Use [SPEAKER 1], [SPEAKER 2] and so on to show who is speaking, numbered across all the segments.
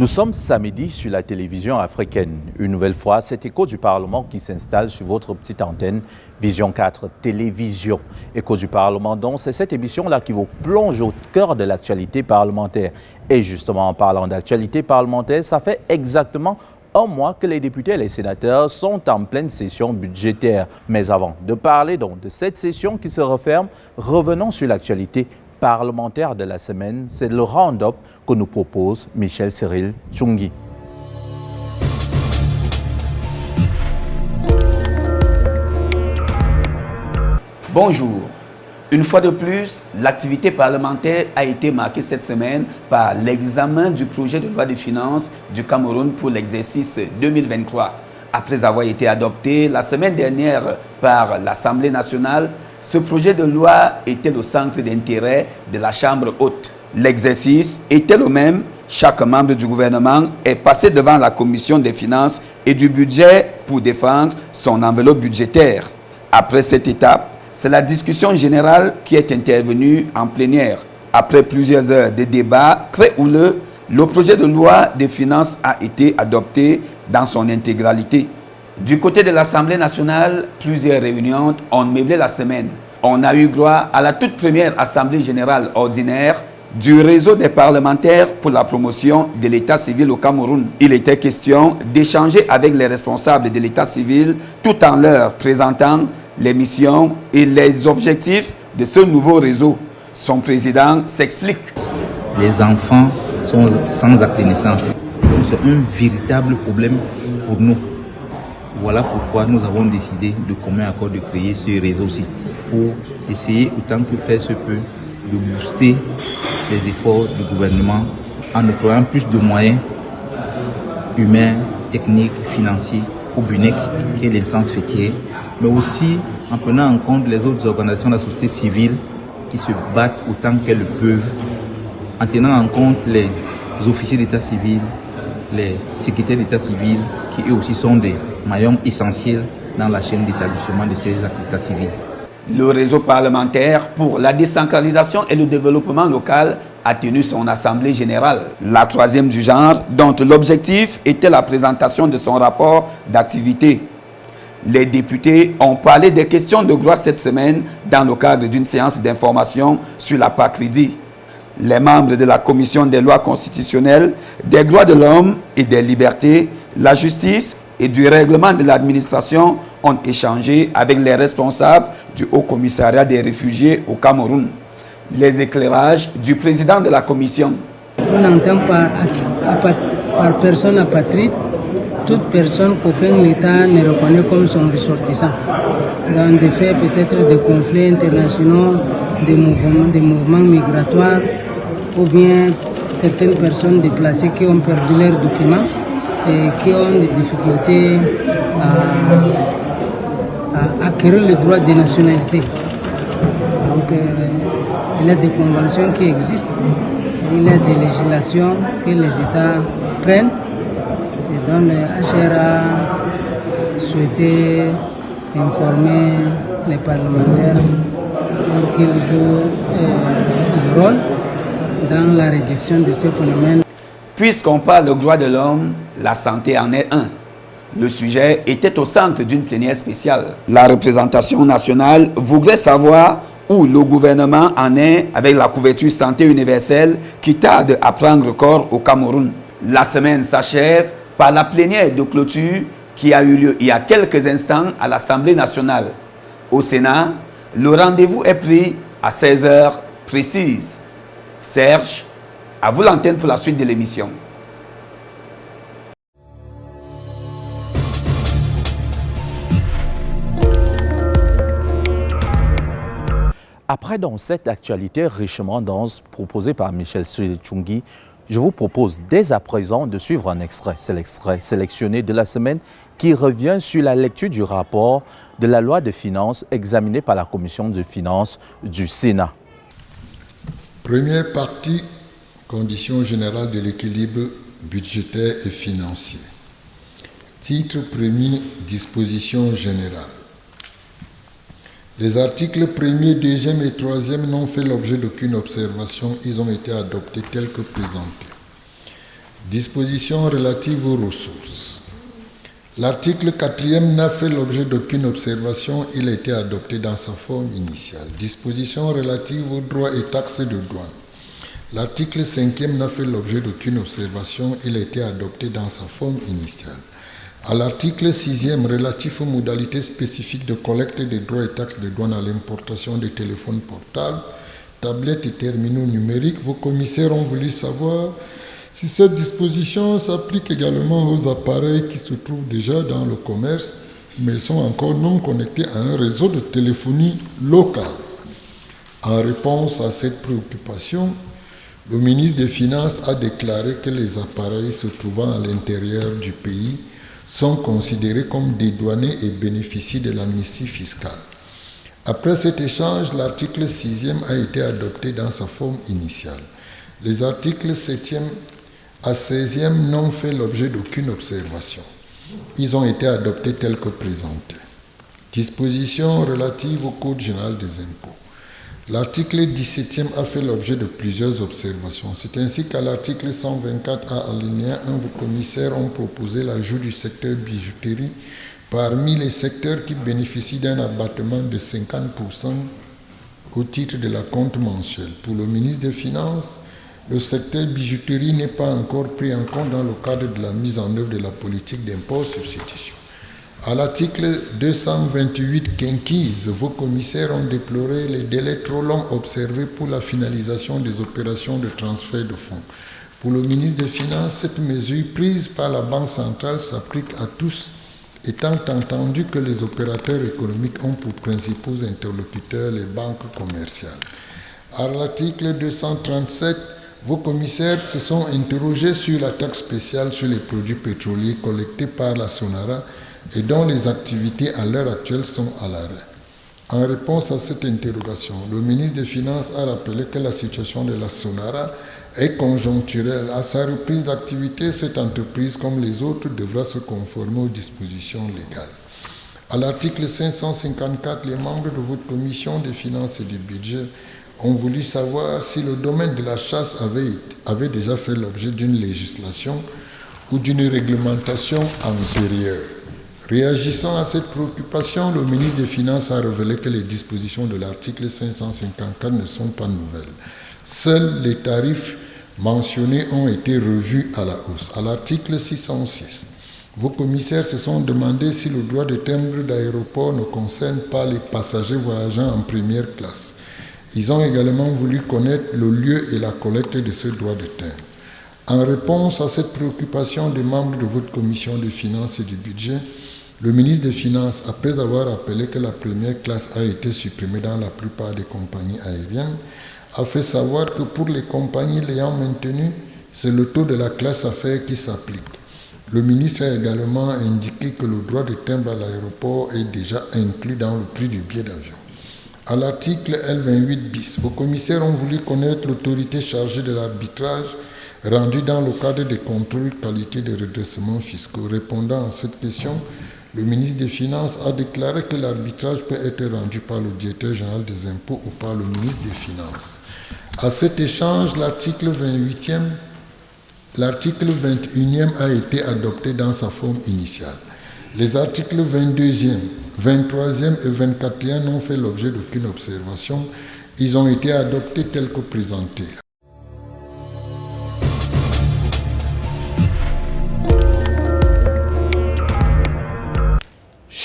[SPEAKER 1] Nous sommes samedi sur la télévision africaine. Une nouvelle fois, c'est Écho du Parlement qui s'installe sur votre petite antenne Vision 4 Télévision. Écho du Parlement, donc, c'est cette émission-là qui vous plonge au cœur de l'actualité parlementaire. Et justement, en parlant d'actualité parlementaire, ça fait exactement un mois que les députés et les sénateurs sont en pleine session budgétaire. Mais avant de parler donc de cette session qui se referme, revenons sur l'actualité parlementaire de la semaine, c'est le round-up que nous propose Michel Cyril Tchungi.
[SPEAKER 2] Bonjour. Une fois de plus, l'activité parlementaire a été marquée cette semaine par l'examen du projet de loi de finances du Cameroun pour l'exercice 2023. Après avoir été adopté la semaine dernière par l'Assemblée nationale, ce projet de loi était le centre d'intérêt de la Chambre haute. L'exercice était le même. Chaque membre du gouvernement est passé devant la commission des finances et du budget pour défendre son enveloppe budgétaire. Après cette étape, c'est la discussion générale qui est intervenue en plénière. Après plusieurs heures de débats très houleux, le projet de loi des finances a été adopté dans son intégralité. Du côté de l'Assemblée nationale, plusieurs réunions ont meublé la semaine. On a eu droit à la toute première Assemblée générale ordinaire du réseau des parlementaires pour la promotion de l'état civil au Cameroun. Il était question d'échanger avec les responsables de l'état civil tout en leur présentant les missions et les objectifs de ce nouveau réseau. Son président s'explique.
[SPEAKER 3] Les enfants sont sans acte C'est un véritable problème pour nous. Voilà pourquoi nous avons décidé de commun accord de créer ce réseau-ci pour essayer autant que faire se peut de booster les efforts du gouvernement en octroyant plus de moyens humains, techniques, financiers au BUNEC, qui est l'instance fêtière, mais aussi en prenant en compte les autres organisations de la société civile qui se battent autant qu'elles peuvent, en tenant en compte les officiers d'état civil, les secrétaires d'état civil, qui eux aussi sont des maillons essentiels dans la chaîne d'établissement de ces activités civiles.
[SPEAKER 2] Le réseau parlementaire pour la décentralisation et le développement local a tenu son assemblée générale, la troisième du genre, dont l'objectif était la présentation de son rapport d'activité. Les députés ont parlé des questions de droit cette semaine dans le cadre d'une séance d'information sur la PACRIDI. Les membres de la Commission des lois constitutionnelles, des droits de l'homme et des libertés, la justice et du règlement de l'administration ont échangé avec les responsables du Haut Commissariat des réfugiés au Cameroun. Les éclairages du président de la commission.
[SPEAKER 4] On entend par, par personne apatride toute personne qu'aucun État ne reconnaît comme son ressortissant. Dans des faits peut-être des conflits internationaux, des mouvements, des mouvements migratoires, ou bien certaines personnes déplacées qui ont perdu leurs documents et qui ont des difficultés à, acquérir le droit de nationalité. Donc, euh, il y a des conventions qui existent, il y a des législations que les États prennent. Et donc, le HR a souhaité informer les parlementaires pour qu'ils jouent euh, le rôle dans la réduction de ces phénomènes.
[SPEAKER 2] Puisqu'on parle de droit de l'homme, la santé en est un. Le sujet était au centre d'une plénière spéciale. La représentation nationale voudrait savoir où le gouvernement en est avec la couverture santé universelle qui tarde à prendre corps au Cameroun. La semaine s'achève par la plénière de clôture qui a eu lieu il y a quelques instants à l'Assemblée nationale. Au Sénat, le rendez-vous est pris à 16 heures précises. Serge, à vous l'antenne pour la suite de l'émission.
[SPEAKER 1] Après dans cette actualité richement dense proposée par Michel Chungi, je vous propose dès à présent de suivre un extrait. C'est l'extrait sélectionné de la semaine qui revient sur la lecture du rapport de la loi de finances examinée par la Commission de finances du Sénat.
[SPEAKER 5] Première partie, conditions générales de l'équilibre budgétaire et financier. Titre premier, dispositions générales. Les articles 1er, 2e et 3e n'ont fait l'objet d'aucune observation. Ils ont été adoptés tels que présentés. Dispositions relatives aux ressources. L'article 4e n'a fait l'objet d'aucune observation, il a été adopté dans sa forme initiale. Dispositions relatives aux droits et taxes de douane. L'article 5e n'a fait l'objet d'aucune observation, il a été adopté dans sa forme initiale. À l'article 6e relatif aux modalités spécifiques de collecte des droits et taxes de douane à l'importation des téléphones portables, tablettes et terminaux numériques, vos commissaires ont voulu savoir si cette disposition s'applique également aux appareils qui se trouvent déjà dans le commerce, mais sont encore non connectés à un réseau de téléphonie locale. En réponse à cette préoccupation, le ministre des Finances a déclaré que les appareils se trouvant à l'intérieur du pays sont considérés comme dédouanés et bénéficient de l'amnistie fiscale. Après cet échange, l'article 6e a été adopté dans sa forme initiale. Les articles 7e à 16e n'ont fait l'objet d'aucune observation. Ils ont été adoptés tels que présentés. Dispositions relatives au Code général des impôts. L'article 17e a fait l'objet de plusieurs observations. C'est ainsi qu'à l'article 124 à alinéa 1, vos commissaires ont proposé l'ajout du secteur bijouterie parmi les secteurs qui bénéficient d'un abattement de 50% au titre de la compte mensuelle. Pour le ministre des Finances, le secteur bijouterie n'est pas encore pris en compte dans le cadre de la mise en œuvre de la politique d'impôt substitution. À l'article 228 quinquise, vos commissaires ont déploré les délais trop longs observés pour la finalisation des opérations de transfert de fonds. Pour le ministre des Finances, cette mesure prise par la Banque centrale s'applique à tous, étant entendu que les opérateurs économiques ont pour principaux interlocuteurs les banques commerciales. À l'article 237, vos commissaires se sont interrogés sur la taxe spéciale sur les produits pétroliers collectés par la Sonara et dont les activités à l'heure actuelle sont à l'arrêt. En réponse à cette interrogation, le ministre des Finances a rappelé que la situation de la Sonara est conjoncturelle. À sa reprise d'activité, cette entreprise, comme les autres, devra se conformer aux dispositions légales. À l'article 554, les membres de votre commission des finances et du budget ont voulu savoir si le domaine de la chasse avait, avait déjà fait l'objet d'une législation ou d'une réglementation antérieure. Réagissant à cette préoccupation, le ministre des Finances a révélé que les dispositions de l'article 554 ne sont pas nouvelles. Seuls les tarifs mentionnés ont été revus à la hausse. À l'article 606, vos commissaires se sont demandé si le droit de timbre d'aéroport ne concerne pas les passagers voyageant en première classe. Ils ont également voulu connaître le lieu et la collecte de ce droit de timbre. En réponse à cette préoccupation des membres de votre commission des finances et du budget, le ministre des Finances, après avoir rappelé que la première classe a été supprimée dans la plupart des compagnies aériennes, a fait savoir que pour les compagnies l'ayant maintenue, c'est le taux de la classe affaires qui s'applique. Le ministre a également indiqué que le droit de timbre à l'aéroport est déjà inclus dans le prix du billet d'avion. À l'article L28 bis, vos commissaires ont voulu connaître l'autorité chargée de l'arbitrage rendu dans le cadre des contrôles qualité des redressements fiscaux. Répondant à cette question, le ministre des Finances a déclaré que l'arbitrage peut être rendu par le directeur général des impôts ou par le ministre des Finances. À cet échange, l'article 28e, l'article 21e a été adopté dans sa forme initiale. Les articles 22e, 23e et 24e n'ont fait l'objet d'aucune observation. Ils ont été adoptés tels que présentés.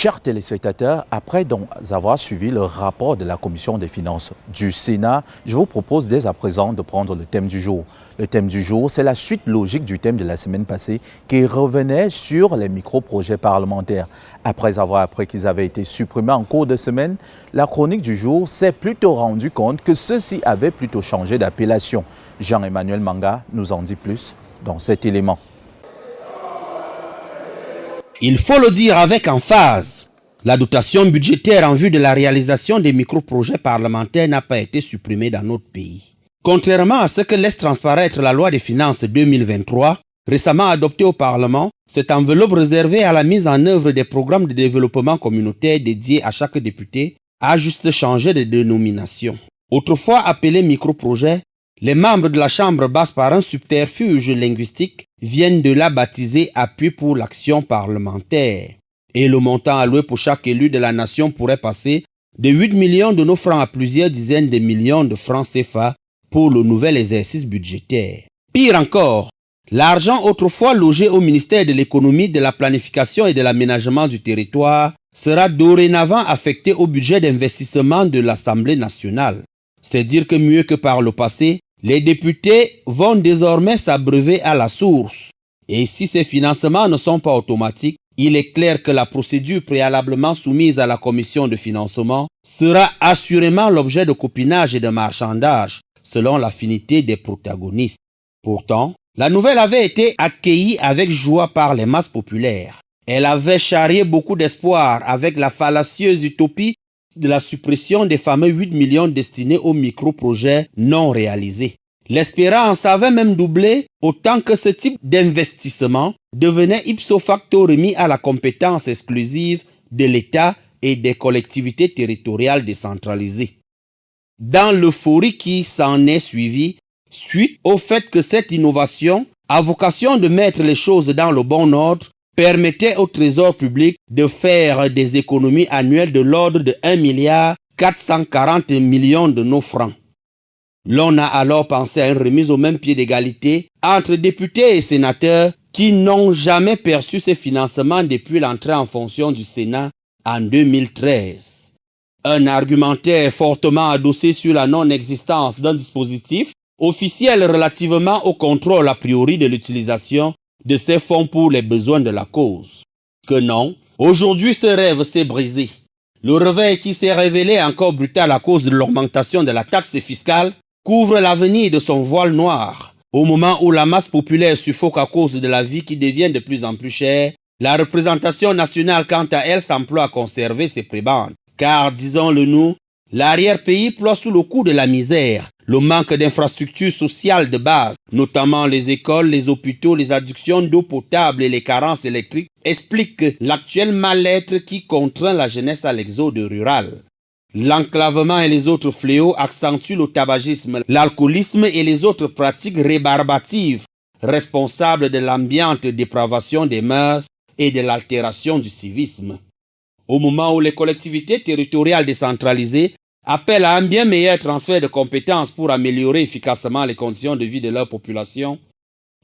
[SPEAKER 1] Chers téléspectateurs, après avoir suivi le rapport de la Commission des finances du Sénat, je vous propose dès à présent de prendre le thème du jour. Le thème du jour, c'est la suite logique du thème de la semaine passée qui revenait sur les micro-projets parlementaires. Après avoir appris qu'ils avaient été supprimés en cours de semaine, la chronique du jour s'est plutôt rendu compte que ceux-ci avaient plutôt changé d'appellation. Jean-Emmanuel Manga nous en dit plus dans cet élément.
[SPEAKER 6] Il faut le dire avec emphase, la dotation budgétaire en vue de la réalisation des micro-projets parlementaires n'a pas été supprimée dans notre pays. Contrairement à ce que laisse transparaître la loi des finances 2023, récemment adoptée au Parlement, cette enveloppe réservée à la mise en œuvre des programmes de développement communautaire dédiés à chaque député a juste changé de dénomination. Autrefois appelé micro-projet, Les membres de la Chambre basse par un subterfuge linguistique viennent de la baptiser appui pour l'action parlementaire. Et le montant alloué pour chaque élu de la nation pourrait passer de 8 millions de nos francs à plusieurs dizaines de millions de francs CFA pour le nouvel exercice budgétaire. Pire encore, l'argent autrefois logé au ministère de l'économie, de la planification et de l'aménagement du territoire sera dorénavant affecté au budget d'investissement de l'Assemblée nationale. C'est dire que mieux que par le passé, les députés vont désormais s'abreuver à la source. Et si ces financements ne sont pas automatiques, il est clair que la procédure préalablement soumise à la commission de financement sera assurément l'objet de copinage et de marchandage selon l'affinité des protagonistes. Pourtant, la nouvelle avait été accueillie avec joie par les masses populaires. Elle avait charrié beaucoup d'espoir avec la fallacieuse utopie de la suppression des fameux 8 millions destinés aux micro-projets non réalisés. L'espérance avait même doublé autant que ce type d'investissement devenait ipso facto remis à la compétence exclusive de l'État et des collectivités territoriales décentralisées. Dans l'euphorie qui s'en est suivie, suite au fait que cette innovation, à vocation de mettre les choses dans le bon ordre, permettait au trésor public de faire des économies annuelles de l'ordre de 1 milliard 440 millions de nos francs. L'on a alors pensé à une remise au même pied d'égalité entre députés et sénateurs qui n'ont jamais perçu ces financements depuis l'entrée en fonction du Sénat en 2013. Un argumentaire fortement adossé sur la non-existence d'un dispositif officiel relativement au contrôle a priori de l'utilisation de ces fonds pour les besoins de la cause. Que non, aujourd'hui ce rêve s'est brisé. Le réveil qui s'est révélé encore brutal à cause de l'augmentation de la taxe fiscale couvre l'avenir de son voile noir. Au moment où la masse populaire suffoque à cause de la vie qui devient de plus en plus chère, la représentation nationale quant à elle s'emploie à conserver ses prébendes. Car, disons-le nous, l'arrière-pays ploie sous le coup de la misère, le manque d'infrastructures sociales de base, notamment les écoles, les hôpitaux, les adductions d'eau potable et les carences électriques, expliquent l'actuel mal-être qui contraint la jeunesse à l'exode rural. L'enclavement et les autres fléaux accentuent le tabagisme, l'alcoolisme et les autres pratiques rébarbatives responsables de l'ambiante dépravation des mœurs et de l'altération du civisme. Au moment où les collectivités territoriales décentralisées appellent à un bien meilleur transfert de compétences pour améliorer efficacement les conditions de vie de leur population,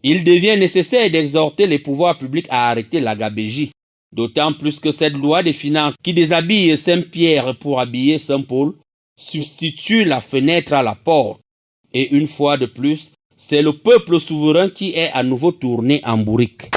[SPEAKER 6] il devient nécessaire d'exhorter les pouvoirs publics à arrêter la gabégie D'autant plus que cette loi des finances qui déshabille Saint-Pierre pour habiller Saint-Paul substitue la fenêtre à la porte. Et une fois de plus, c'est le peuple souverain qui est à nouveau tourné en bourrique.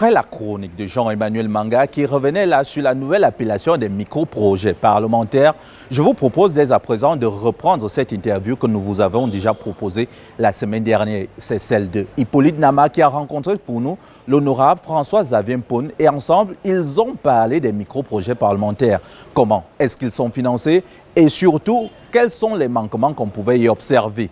[SPEAKER 1] Après la chronique de Jean-Emmanuel Manga qui revenait là sur la nouvelle appellation des micro-projets parlementaires, je vous propose dès à présent de reprendre cette interview que nous vous avons déjà proposée la semaine dernière. C'est celle de Hippolyte Nama qui a rencontré pour nous l'honorable François Xavier Pone et ensemble, ils ont parlé des micro-projets parlementaires. Comment est-ce qu'ils sont financés et surtout, quels sont les manquements qu'on pouvait y observer?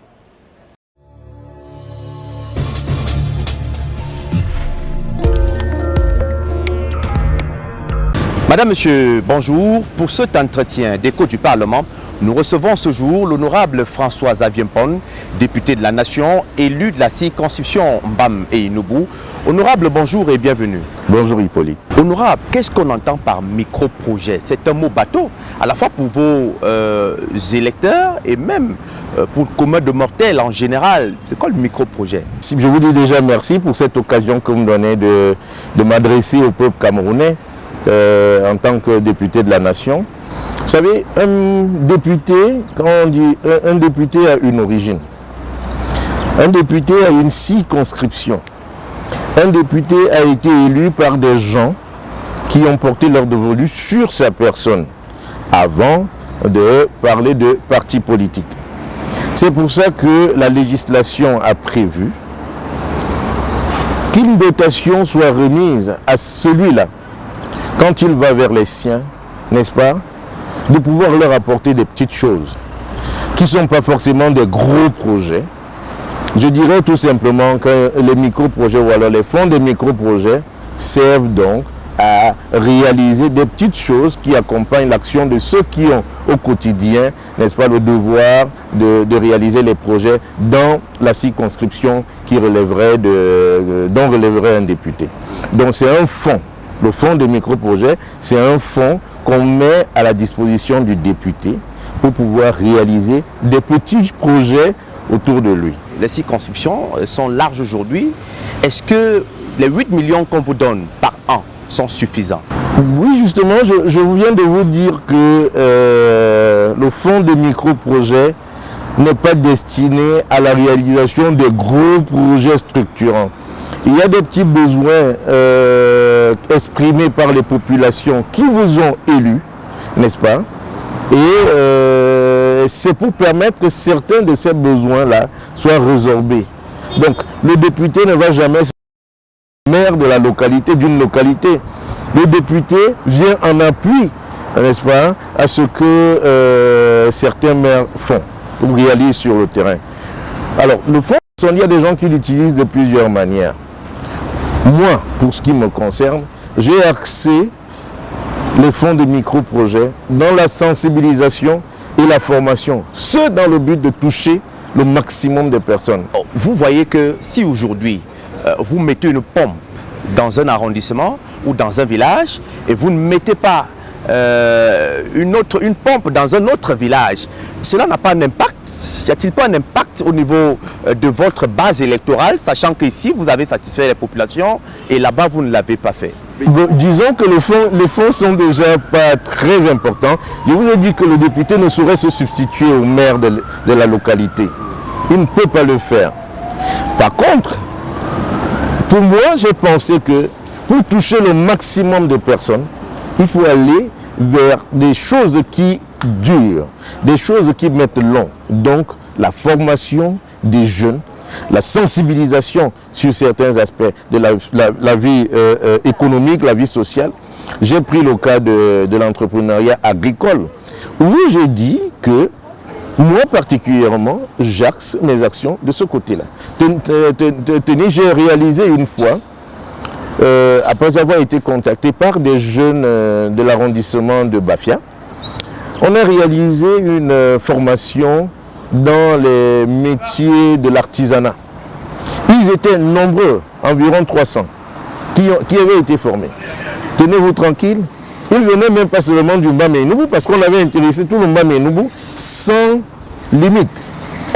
[SPEAKER 7] Madame, Monsieur, bonjour. Pour cet entretien d'écho du Parlement, nous recevons ce jour l'honorable François Aviempon, député de la Nation, élu de la circonscription Mbam et Inubu. Honorable, bonjour et bienvenue.
[SPEAKER 8] Bonjour Hippolyte.
[SPEAKER 7] Honorable, qu'est-ce qu'on entend par micro-projet? C'est un mot bateau, à la fois pour vos euh, électeurs et même euh, pour le commun de mortels en général. C'est quoi le micro-projet?
[SPEAKER 8] Je vous dis déjà merci pour cette occasion que vous me donnez de, de m'adresser au peuple camerounais. Euh, en tant que député de la nation. Vous savez, un député, quand on dit un, député a une origine, un député a une circonscription, un député a été élu par des gens qui ont porté leur dévolu sur sa personne avant de parler de parti politique. C'est pour ça que la législation a prévu qu'une dotation soit remise à celui-là quand il va vers les siens, n'est-ce pas, de pouvoir leur apporter des petites choses qui ne sont pas forcément des gros projets. Je dirais tout simplement que les micro-projets ou alors les fonds des micro-projets, servent donc à réaliser des petites choses qui accompagnent l'action de ceux qui ont au quotidien, n'est-ce pas, le devoir de, réaliser les projets dans la circonscription qui relèverait de, dont relèverait un député. Donc c'est un fonds. Le fonds de micro-projets, c'est un fonds qu'on met à la disposition du député pour pouvoir réaliser des petits projets autour de lui.
[SPEAKER 7] Les circonscriptions sont larges aujourd'hui. Est-ce que les 8 millions qu'on vous donne par an sont suffisants?
[SPEAKER 8] Oui, justement, je, viens de vous dire que euh, le fonds de micro-projets n'est pas destiné à la réalisation de gros projets structurants. Il y a des petits besoins euh, exprimés par les populations qui vous ont élus, n'est-ce pas? Et euh, c'est pour permettre que certains de ces besoins-là soient résorbés. Donc, le député ne va jamais maire de la localité, d'une localité. Le député vient en appui, n'est-ce pas, à ce que euh, certains maires font ou réalisent sur le terrain. Alors, le fonds, il y a des gens qui l'utilisent de plusieurs manières. Moi, pour ce qui me concerne, j'ai axé les fonds de micro-projets dans la sensibilisation et la formation, ce dans le but de toucher le maximum de personnes.
[SPEAKER 7] Vous voyez que si aujourd'hui, euh, vous mettez une pompe dans un arrondissement ou dans un village et vous ne mettez pas euh, une, autre, une pompe dans un autre village, cela n'a pas d'impact y a-t-il pas un impact au niveau euh, de votre base électorale, sachant qu'ici, vous avez satisfait les populations et là-bas, vous ne l'avez pas fait?
[SPEAKER 8] Disons que les fonds sont déjà pas très importants. Je vous ai dit que le député ne saurait se substituer au maire de la localité. Il ne peut pas le faire. Par contre, pour moi, j'ai pensé que pour toucher le maximum de personnes, il faut aller vers des choses qui durent, des choses qui mettent long. Donc, la formation des jeunes, la sensibilisation sur certains aspects de la, vie euh, euh, économique, la vie sociale. J'ai pris le cas de, de l'entrepreneuriat agricole, où j'ai dit que moi particulièrement, j'axe mes actions de ce côté-là. Tenez, j'ai réalisé une fois, euh, après avoir été contacté par des jeunes de l'arrondissement de Bafia, on a réalisé une formation dans les métiers de l'artisanat. Ils étaient nombreux, environ 300, qui, avaient été formés. Tenez-vous tranquille, ils venaient même pas seulement du Mbamenoubou, parce qu'on avait intéressé tout le Mbamenoubou sans limite.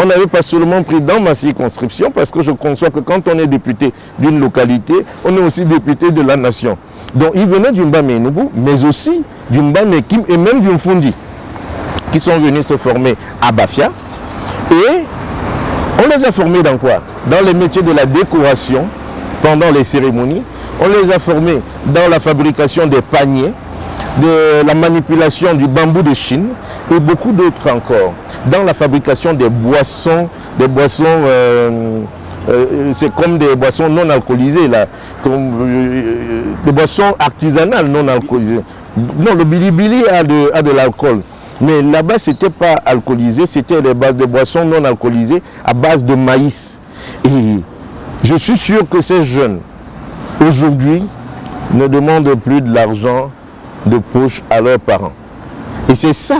[SPEAKER 8] On n'avait pas seulement pris dans ma circonscription, parce que je conçois que quand on est député d'une localité, on est aussi député de la nation. Donc ils venaient du Mbamenoubou, mais aussi du Mbamekim et même du Mfundi, qui sont venus se former à Bafia, et on les a formés dans quoi? Dans les métiers de la décoration, pendant les cérémonies. On les a formés dans la fabrication des paniers, de la manipulation du bambou de Chine et beaucoup d'autres encore. Dans la fabrication des boissons, des boissons... Euh, euh, c'est comme des boissons non alcoolisées, là, comme, euh, des boissons artisanales non alcoolisées. Non, le bilibili a de l'alcool. Mais là-bas, ce n'était pas alcoolisé, c'était des bases de boissons non alcoolisées à base de maïs. Et je suis sûr que ces jeunes, aujourd'hui, ne demandent plus de l'argent de poche à leurs parents. Et c'est ça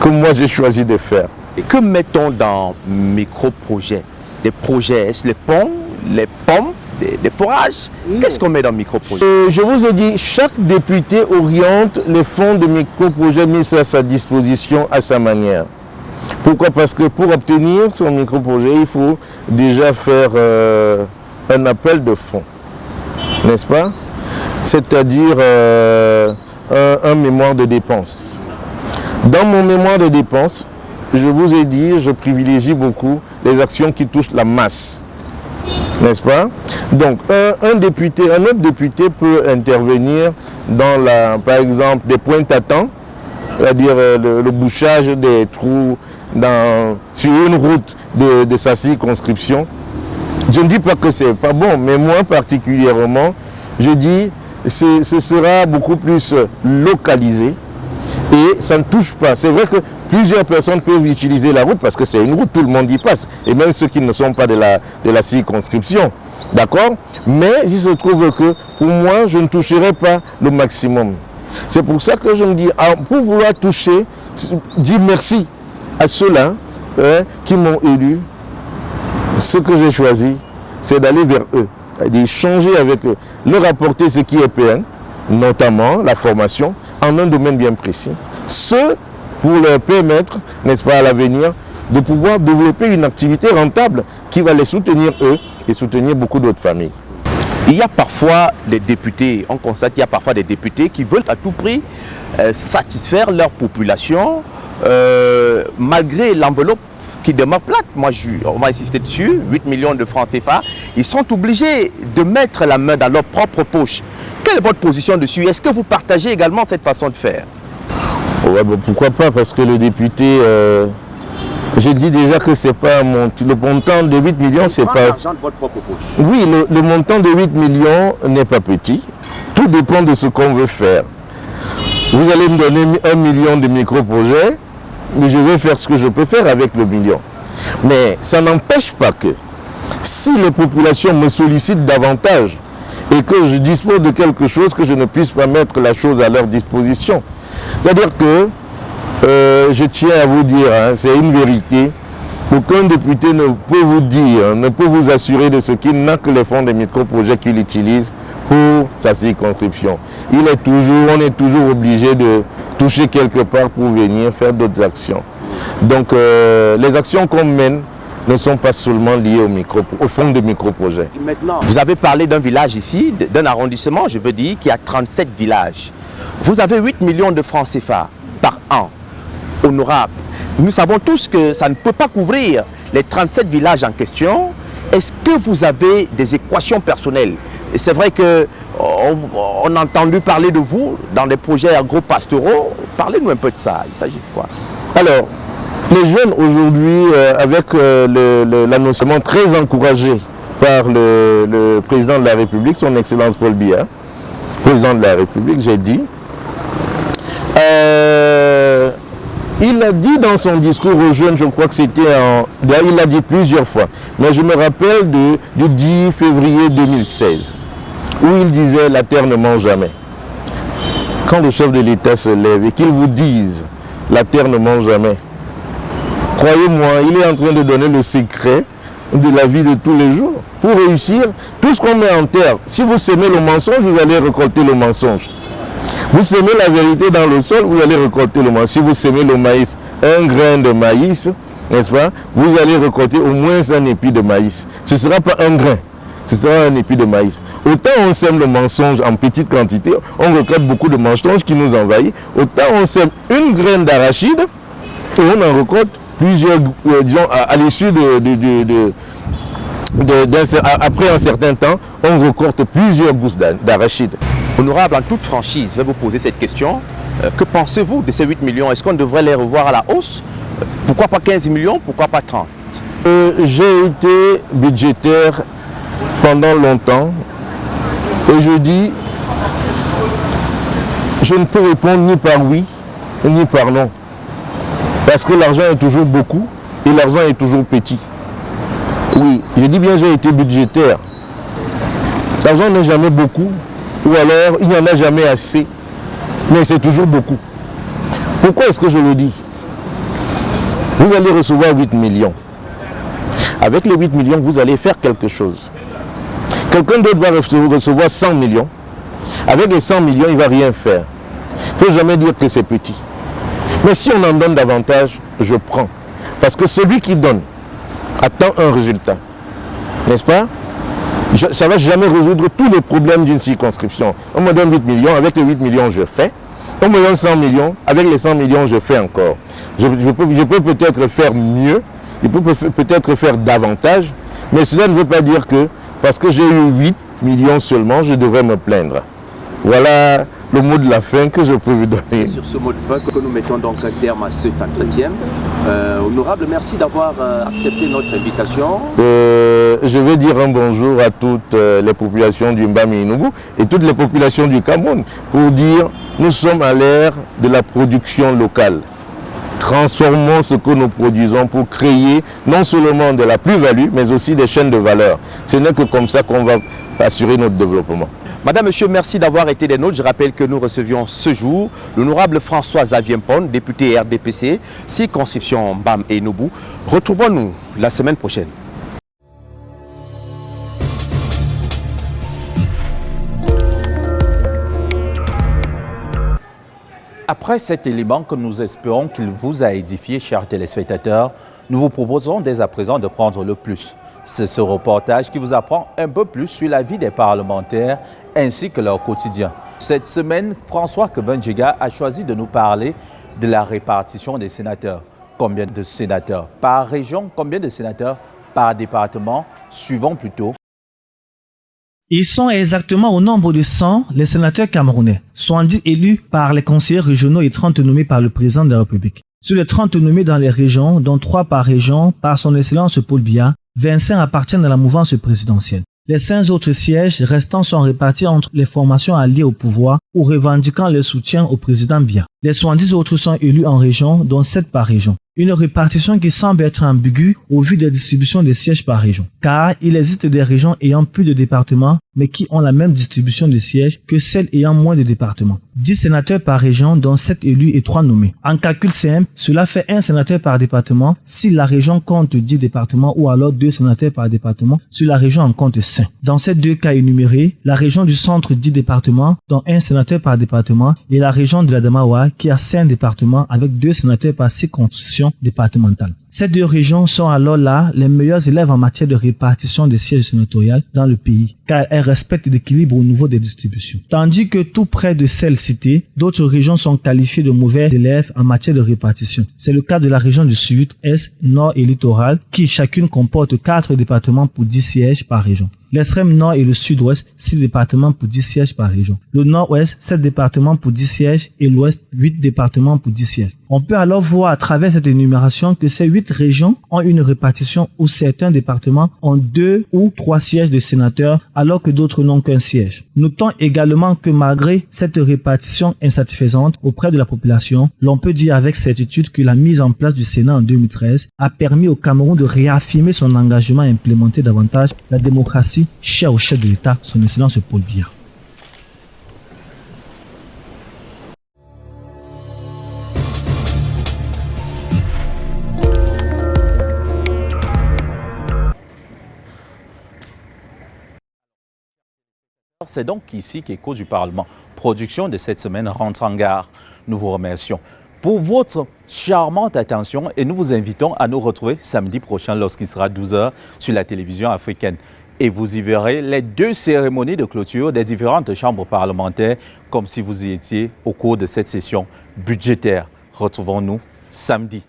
[SPEAKER 8] que moi j'ai choisi de faire.
[SPEAKER 7] Et que mettons dans micro-projets? Des projets, est-ce les ponts, les pommes, des, forages. Qu'est-ce qu'on met dans micro-projet
[SPEAKER 8] euh, Je vous ai dit, chaque député oriente les fonds de micro-projet mis à sa disposition à sa manière. Pourquoi? Parce que pour obtenir son micro-projet, il faut déjà faire euh, un appel de fonds, n'est-ce pas? C'est-à-dire euh, un, un mémoire de dépenses. Dans mon mémoire de dépenses, je vous ai dit, je privilégie beaucoup les actions qui touchent la masse n'est-ce pas? Donc, un, député, un autre député peut intervenir dans, la, par exemple, des points à c'est-à-dire euh, le, bouchage des trous dans, sur une route de, sa circonscription. Je ne dis pas que c'est pas bon, mais moi particulièrement, je dis ce sera beaucoup plus localisé et ça ne touche pas. C'est vrai que plusieurs personnes peuvent utiliser la route parce que c'est une route, tout le monde y passe. Et même ceux qui ne sont pas de la, de la circonscription. D'accord? Mais il se trouve que pour moi, je ne toucherai pas le maximum. C'est pour ça que je me dis, pour vouloir toucher, dire merci à ceux-là hein, qui m'ont élu. Ce que j'ai choisi, c'est d'aller vers eux, d'échanger avec eux, leur apporter ce qui est PN, notamment la formation, en un domaine bien précis. Ce pour leur permettre, n'est-ce pas, à l'avenir, de pouvoir développer une activité rentable qui va les soutenir eux et soutenir beaucoup d'autres familles.
[SPEAKER 7] Il y a parfois des députés, on constate qu'il y a parfois des députés qui veulent à tout prix euh, satisfaire leur population euh, malgré l'enveloppe qui demeure plate. Moi, on va insister dessus, 8 millions de francs CFA. Ils sont obligés de mettre la main dans leur propre poche. Quelle est votre position dessus? Est-ce que vous partagez également cette façon de faire?
[SPEAKER 8] Ouais, bah, Pourquoi pas Parce que le député... Euh je dis déjà que c'est pas mon, le montant de 8 millions, c'est pas...
[SPEAKER 7] l'argent de votre propre poche.
[SPEAKER 8] Oui, le, montant de 8 millions n'est pas petit. Tout dépend de ce qu'on veut faire. Vous allez me donner un million de micro-projets, mais je vais faire ce que je peux faire avec le million. Mais ça n'empêche pas que si les populations me sollicitent davantage et que je dispose de quelque chose, que je ne puisse pas mettre la chose à leur disposition. C'est-à-dire que euh, je tiens à vous dire, hein, c'est une vérité, aucun député ne peut vous dire, ne peut vous assurer de ce qu'il n'a que les fonds des micro-projets qu'il utilise pour sa circonscription. Il est toujours, on est toujours obligé de toucher quelque part pour venir faire d'autres actions. Donc euh, les actions qu'on mène ne sont pas seulement liées au, micro, au fonds de micro-projets.
[SPEAKER 7] Maintenant, vous avez parlé d'un village ici, d'un arrondissement, je veux dire, qui a 37 villages. Vous avez 8 millions de francs CFA par an honorable. Nous savons tous que ça ne peut pas couvrir les 37 villages en question. Est-ce que vous avez des équations personnelles? C'est vrai que on, a entendu parler de vous dans des projets agro-pastoraux. Parlez-nous un peu de ça. Il s'agit de quoi?
[SPEAKER 8] Alors, les jeunes aujourd'hui, euh, avec euh, l'annoncement très encouragé par le, président de la République, son Excellence Paul Biya, président de la République, j'ai dit, euh, il a dit dans son discours aux jeunes, je crois que c'était en... Il l'a dit plusieurs fois, mais je me rappelle de, du 10 février 2016, où il disait « la terre ne mange jamais ». Quand le chef de l'État se lève et qu'il vous dise « la terre ne mange jamais », croyez-moi, il est en train de donner le secret de la vie de tous les jours. Pour réussir, tout ce qu'on met en terre, si vous semez le mensonge, vous allez récolter le mensonge. Vous semez la vérité dans le sol, vous allez récolter le maïs. Si vous semez le maïs, un grain de maïs, n'est-ce pas Vous allez récolter au moins un épi de maïs. Ce ne sera pas un grain, ce sera un épi de maïs. Autant on sème le mensonge en petite quantité, on récolte beaucoup de mensonges qui nous envahissent. Autant on sème une graine d'arachide et on en récolte plusieurs, euh, disons, à, l'issue de, après un certain temps, on récolte plusieurs gousses d'arachide.
[SPEAKER 7] Honorable, en toute franchise, je vais vous poser cette question. Euh, que pensez-vous de ces 8 millions? Est-ce qu'on devrait les revoir à la hausse? Pourquoi pas 15 millions Pourquoi pas 30
[SPEAKER 8] euh, J'ai été budgétaire pendant longtemps et je dis, je ne peux répondre ni par oui ni par non. Parce que l'argent est toujours beaucoup et l'argent est toujours petit. Oui, je dis bien j'ai été budgétaire. L'argent n'est jamais beaucoup, ou alors il n'y en a jamais assez, mais c'est toujours beaucoup. Pourquoi est-ce que je le dis? Vous allez recevoir 8 millions. Avec les 8 millions, vous allez faire quelque chose. Quelqu'un d'autre va recevoir 100 millions. Avec les 100 millions, il ne va rien faire. Il ne faut jamais dire que c'est petit. Mais si on en donne davantage, je prends. Parce que celui qui donne attend un résultat. N'est-ce pas? Ça ne va jamais résoudre tous les problèmes d'une circonscription. On me donne 8 millions, avec les 8 millions, je fais. On me donne 100 millions, avec les 100 millions, je fais encore. Je, peux peut-être faire mieux, je peux peut-être faire davantage, mais cela ne veut pas dire que parce que j'ai eu 8 millions seulement, je devrais me plaindre. Voilà le mot de la fin que je peux vous donner.
[SPEAKER 7] C'est sur ce mot de fin que nous mettons donc un terme à cet entretien. Euh, honorable, merci d'avoir euh, accepté notre invitation.
[SPEAKER 8] Euh, je vais dire un bonjour à toutes les populations du Mbami et toutes les populations du Cameroun pour dire nous sommes à l'ère de la production locale. transformons ce que nous produisons pour créer non seulement de la plus-value, mais aussi des chaînes de valeur. Ce n'est que comme ça qu'on va assurer notre développement.
[SPEAKER 7] Madame, Monsieur, merci d'avoir été des nôtres. Je rappelle que nous recevions ce jour l'honorable François Pon, député RDPC, circonscription BAM et Noubou. Retrouvons-nous la semaine prochaine.
[SPEAKER 1] Après cet élément que nous espérons qu'il vous a édifié, chers téléspectateurs, nous vous proposons dès à présent de prendre le plus. C'est ce reportage qui vous apprend un peu plus sur la vie des parlementaires ainsi que leur quotidien. Cette semaine, François Kevenjiga a choisi de nous parler de la répartition des sénateurs. Combien de sénateurs par région, combien de sénateurs par département, suivant plutôt
[SPEAKER 9] ils sont exactement au nombre de 100 les sénateurs camerounais, 70 élus par les conseillers régionaux et 30 nommés par le président de la République. Sur les 30 nommés dans les régions, dont 3 par région par son excellence Paul Biya, 25 appartiennent à la mouvance présidentielle. Les cinq autres sièges restants sont répartis entre les formations alliées au pouvoir ou revendiquant le soutien au président Biya. Les 70 autres sont élus en région, dont 7 par région. Une répartition qui semble être ambiguë au vu des distributions des sièges par région. Car il existe des régions ayant plus de départements, mais qui ont la même distribution de sièges que celles ayant moins de départements. 10 sénateurs par région, dont 7 élus et 3 nommés. En calcul simple, cela fait un sénateur par département si la région compte 10 départements ou alors 2 sénateurs par département si la région en compte 5. Dans ces deux cas énumérés, la région du centre 10 départements, dont un sénateur par département, et la région de la Damawa qui a 5 départements avec 2 sénateurs par circonscription départementale. Ces deux régions sont alors là les meilleurs élèves en matière de répartition des sièges sénatoriales dans le pays, car elles respectent l'équilibre au niveau des distributions. Tandis que tout près de celles citées, d'autres régions sont qualifiées de mauvais élèves en matière de répartition. C'est le cas de la région du Sud, Est, Nord et Littoral, qui chacune comporte quatre départements pour 10 sièges par région. L'extrême nord et le sud-ouest, 6 départements pour 10 sièges par région. Le nord-ouest, 7 départements pour 10 sièges et l'ouest, 8 départements pour 10 sièges. On peut alors voir à travers cette énumération que ces 8 régions ont une répartition où certains départements ont 2 ou 3 sièges de sénateurs alors que d'autres n'ont qu'un siège. Notons également que malgré cette répartition insatisfaisante auprès de la population, l'on peut dire avec certitude que la mise en place du Sénat en 2013 a permis au Cameroun de réaffirmer son engagement à implémenter davantage la démocratie cher au chef de l'État, son excellence Paul Biya.
[SPEAKER 1] C'est donc ici qu'Écho du Parlement, production de cette semaine, rentre en gare. Nous vous remercions pour votre charmante attention et nous vous invitons à nous retrouver samedi prochain lorsqu'il sera 12h sur la télévision africaine et vous y verrez les deux cérémonies de clôture des différentes chambres parlementaires comme si vous y étiez au cours de cette session budgétaire. Retrouvons-nous samedi.